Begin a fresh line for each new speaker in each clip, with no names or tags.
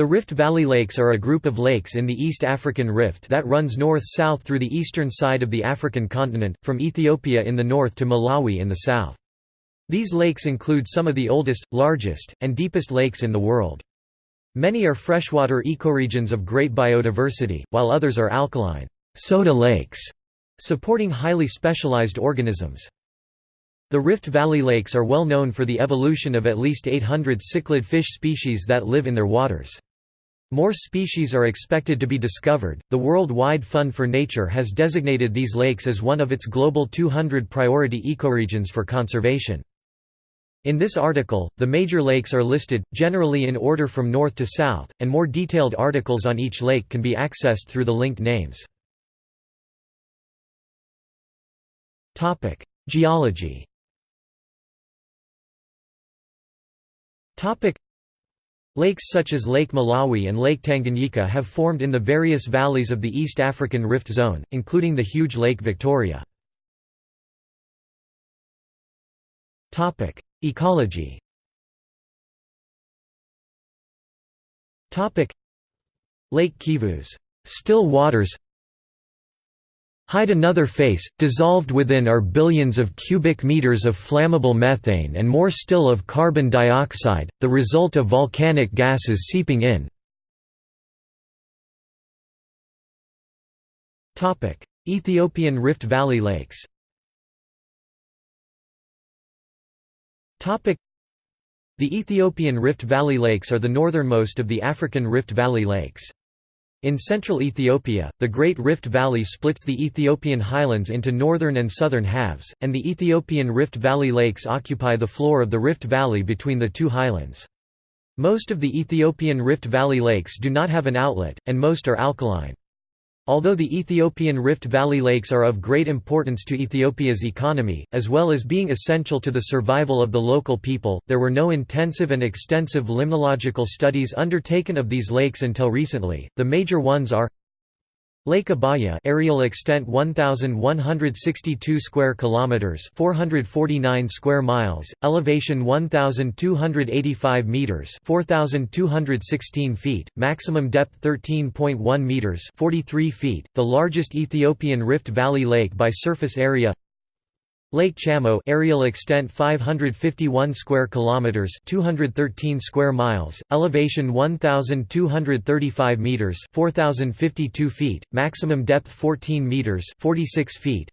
The Rift Valley Lakes are a group of lakes in the East African Rift that runs north-south through the eastern side of the African continent, from Ethiopia in the north to Malawi in the south. These lakes include some of the oldest, largest, and deepest lakes in the world. Many are freshwater ecoregions of great biodiversity, while others are alkaline soda lakes, supporting highly specialized organisms. The Rift Valley lakes are well known for the evolution of at least 800 cichlid fish species that live in their waters. More species are expected to be discovered. The World-Wide Fund for Nature has designated these lakes as one of its global 200 priority ecoregions for conservation. In this article, the major lakes are listed, generally in order from north to south, and more detailed articles on each lake can be accessed through the linked names. Geology Lakes such as Lake Malawi and Lake Tanganyika have formed in the various valleys of the East African Rift Zone, including the huge Lake Victoria. Ecology Lake Kivu's still waters hide another face, dissolved within are billions of cubic meters of flammable methane and more still of carbon dioxide, the result of volcanic gases seeping in. Ethiopian Rift Valley lakes the Ethiopian Rift Valley lakes are the northernmost of the African Rift Valley lakes. In central Ethiopia, the Great Rift Valley splits the Ethiopian highlands into northern and southern halves, and the Ethiopian Rift Valley lakes occupy the floor of the Rift Valley between the two highlands. Most of the Ethiopian Rift Valley lakes do not have an outlet, and most are alkaline. Although the Ethiopian Rift Valley lakes are of great importance to Ethiopia's economy, as well as being essential to the survival of the local people, there were no intensive and extensive limnological studies undertaken of these lakes until recently. The major ones are Lake Abaya areal extent 1162 square kilometers 449 square miles elevation 1285 meters 4216 feet maximum depth 13.1 meters 43 feet the largest Ethiopian Rift Valley lake by surface area Lake Chamo aerial extent 551 square kilometers 213 square miles elevation 1235 meters 4052 feet maximum depth 14 meters 46 feet.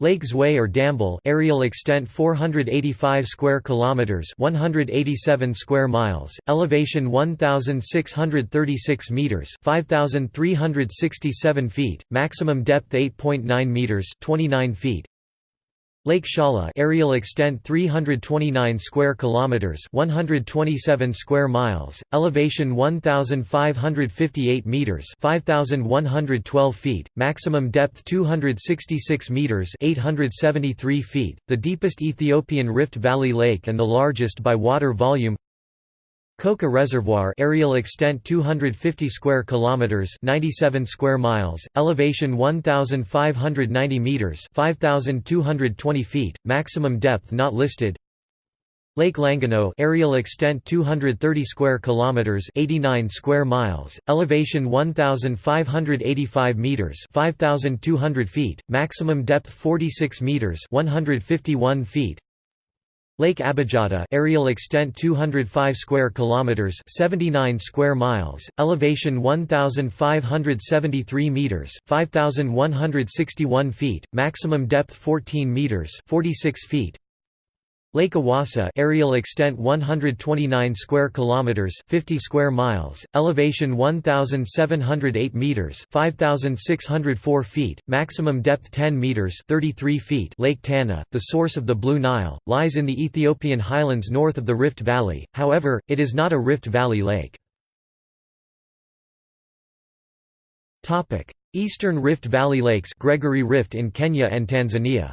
Lake Ziway or Dambal aerial extent 485 square kilometers 187 square miles elevation 1636 meters 5367 feet maximum depth 8.9 meters 29 feet Lake Shala aerial extent 329 square kilometers 127 square miles elevation 1558 meters 5112 feet maximum depth 266 meters 873 feet the deepest Ethiopian Rift Valley lake and the largest by water volume Koka Reservoir areal extent 250 square kilometers 97 square miles elevation 1590 meters 5220 feet maximum depth not listed. Lake Langano areal extent 230 square kilometers 89 square miles elevation 1585 meters 5200 feet maximum depth 46 meters 151 feet Lake Abijatta areal extent 205 square kilometers 79 square miles elevation 1573 meters 5161 feet maximum depth 14 meters 46 feet Lake Awasa aerial extent 129 square kilometers 50 square miles elevation 1708 meters 5604 feet maximum depth 10 meters 33 feet. Lake Tana the source of the Blue Nile lies in the Ethiopian highlands north of the Rift Valley however it is not a Rift Valley lake. Topic Eastern Rift Valley Lakes Gregory Rift in Kenya and Tanzania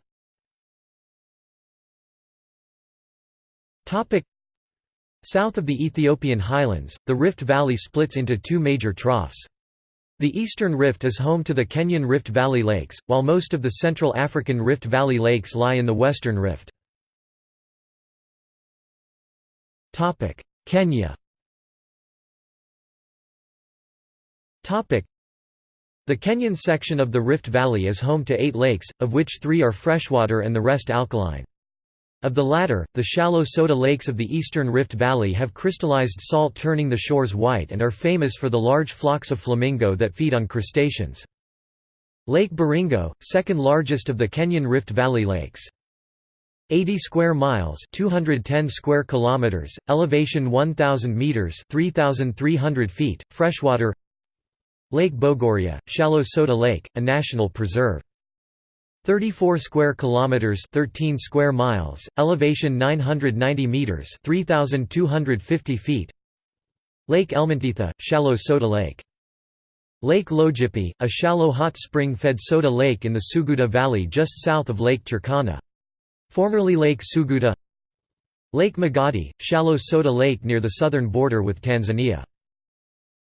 South of the Ethiopian highlands, the Rift Valley splits into two major troughs. The Eastern Rift is home to the Kenyan Rift Valley Lakes, while most of the Central African Rift Valley Lakes lie in the Western Rift. Kenya The Kenyan section of the Rift Valley is home to eight lakes, of which three are freshwater and the rest alkaline. Of the latter, the shallow soda lakes of the eastern Rift Valley have crystallized salt turning the shores white and are famous for the large flocks of flamingo that feed on crustaceans. Lake Baringo, second largest of the Kenyan Rift Valley lakes. 80 square miles 210 square kilometers elevation 1000 meters 3300 feet freshwater Lake Bogoria shallow soda lake a national preserve 34 square kilometers 13 square miles elevation 990 meters 3250 feet. Lake Elmenteita shallow soda lake. Lake Logipi a shallow hot spring fed soda lake in the Suguta Valley just south of Lake Turkana. Formerly Lake Suguta Lake Magadi, shallow soda lake near the southern border with Tanzania.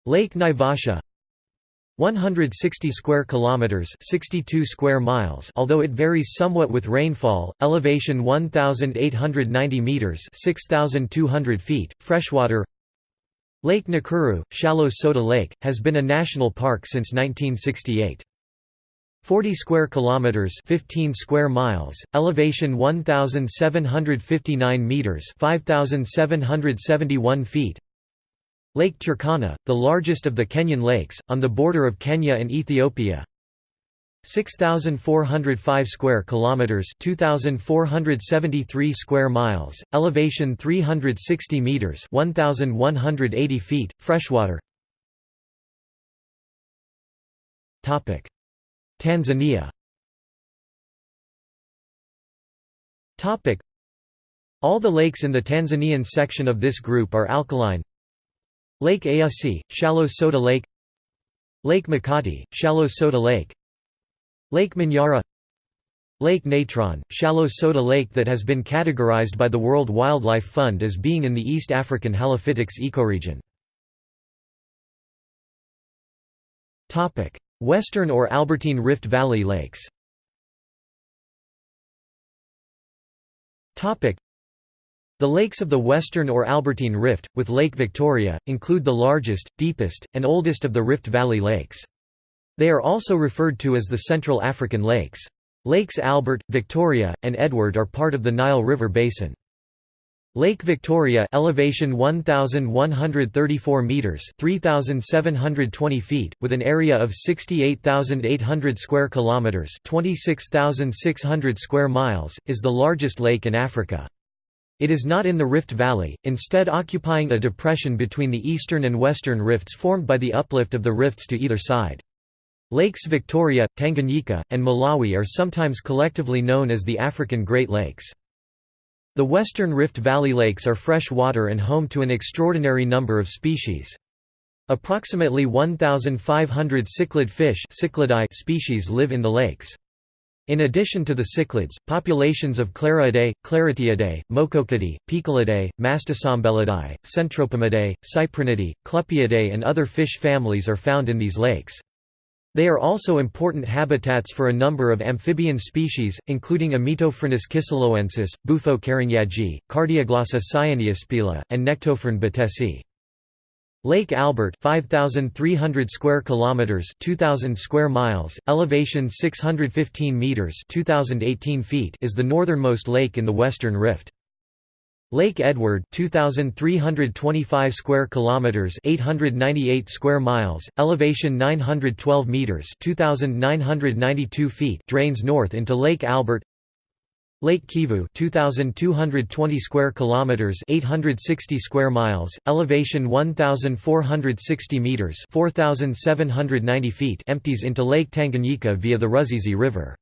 Lake Naivasha 160 square kilometers 62 square miles although it varies somewhat with rainfall elevation 1890 meters 6200 feet freshwater. Lake Nakuru shallow soda lake has been a national park since 1968 40 square kilometers 15 square miles elevation 1759 meters 5771 feet Lake Turkana the largest of the Kenyan lakes on the border of Kenya and Ethiopia. 6405 square kilometers 2473 square miles elevation 360 meters 1180 feet freshwater. Topic. Tanzania. Topic: All the lakes in the Tanzanian section of this group are alkaline Lake Eyasi, shallow soda lake. Lake Makati, shallow soda lake. Lake Manyara Lake Natron, shallow soda lake that has been categorized by the World Wildlife Fund as being in the East African Halophytics ecoregion. Western or Albertine Rift Valley lakes The lakes of the Western or Albertine Rift, with Lake Victoria, include the largest, deepest, and oldest of the Rift Valley lakes. They are also referred to as the Central African Lakes. Lakes Albert, Victoria, and Edward are part of the Nile River Basin. Lake Victoria elevation 1134 meters 3720 feet with an area of 68800 square kilometers 26600 square miles is the largest lake in Africa. It is not in the Rift Valley, instead occupying a depression between the eastern and western rifts formed by the uplift of the rifts to either side. Lakes Victoria, Tanganyika, and Malawi are sometimes collectively known as the African Great Lakes. The western Rift Valley lakes are fresh water and home to an extraordinary number of species. Approximately 1,500 cichlid fish species live in the lakes. In addition to the cichlids, populations of Clariidae, Claroteidae, Mochokidae, Poeciliidae, Mastacembelidae, Centropomidae, Cyprinidae, Clupeidae and other fish families are found in these lakes. They are also important habitats for a number of amphibian species, including Amietophrynus kisoloensis, Bufo keringyagae, Cardioglossa cyaneospila, and Nectophryne batesii. Lake Albert 5300 square kilometers 2000 square miles elevation 615 meters 2018 feet is the northernmost lake in the Western Rift. Lake Edward 2325 square kilometers 898 square miles elevation 912 meters 2992 feet drains north into Lake Albert Lake Kivu 2220 square kilometers 860 square miles elevation 1460 meters 4790 feet empties into Lake Tanganyika via the Ruzizi River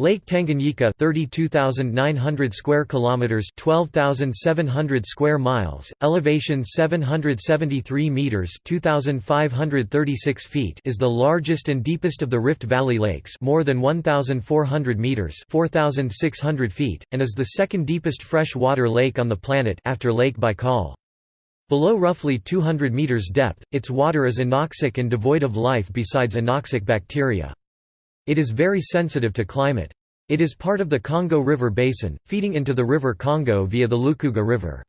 Lake Tanganyika 32900 square kilometers 12700 square miles elevation 773 meters 2536 feet is the largest and deepest of the Rift Valley lakes more than 1400 meters 4600 feet and is the second deepest freshwater lake on the planet after Lake Baikal. Below roughly 200 meters depth its water is anoxic and devoid of life besides anoxic bacteria it is very sensitive to climate. It is part of the Congo River Basin, feeding into the River Congo via the Lukuga River.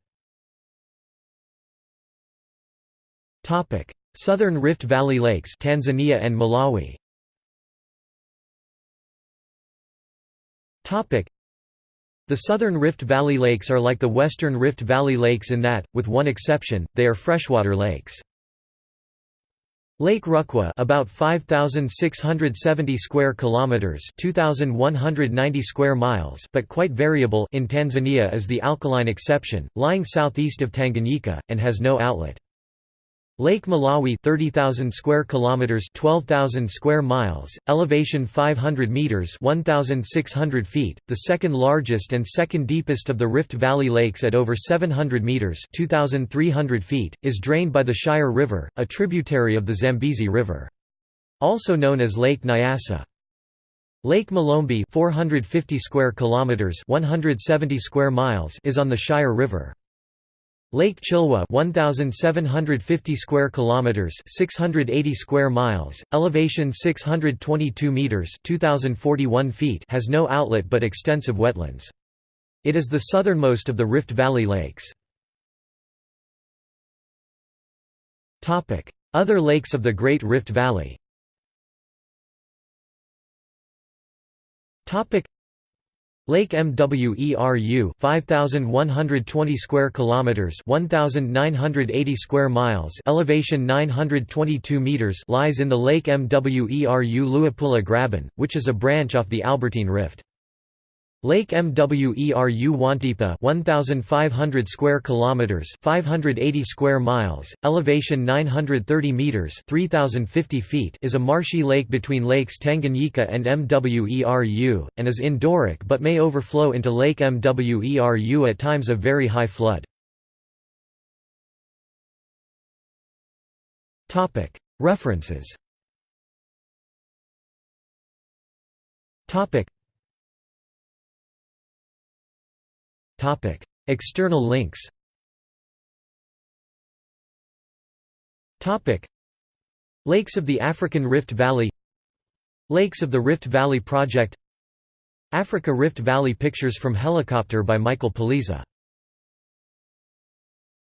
Southern Rift Valley Lakes Tanzania and Malawi The southern Rift Valley Lakes are like the western Rift Valley Lakes in that, with one exception, they are freshwater lakes. Lake Rukwa about 5670 square kilometers 2190 square miles but quite variable in Tanzania is the alkaline exception lying southeast of Tanganyika and has no outlet Lake Malawi 30,000 square kilometers 12,000 square miles elevation 500 meters 1,600 feet the second largest and second deepest of the Rift Valley lakes at over 700 meters 2,300 feet is drained by the Shire River a tributary of the Zambezi River. Also known as Lake Nyasa. Lake Malombe 450 square kilometers 170 square miles is on the Shire River Lake Chilwa 1750 square kilometers 680 square miles elevation 622 meters 2041 feet has no outlet but extensive wetlands. It is the southernmost of the Rift Valley lakes. Topic other lakes of the Great Rift Valley. Topic Lake Mweru 5120 square kilometers 1980 square miles elevation 922 meters lies in the Lake Mweru Luapula Graben which is a branch off the Albertine Rift Lake Mweru Wantipa 1500 square kilometers 580 square miles elevation 930 meters 3050 feet is a marshy lake between lakes Tanganyika and Mweru and is endorheic but may overflow into Lake Mweru at times of very high flood. Topic. References. Topic External links. Topic: Lakes of the African Rift Valley. Lakes of the Rift Valley Project. Africa Rift Valley pictures from helicopter by Michael Poliza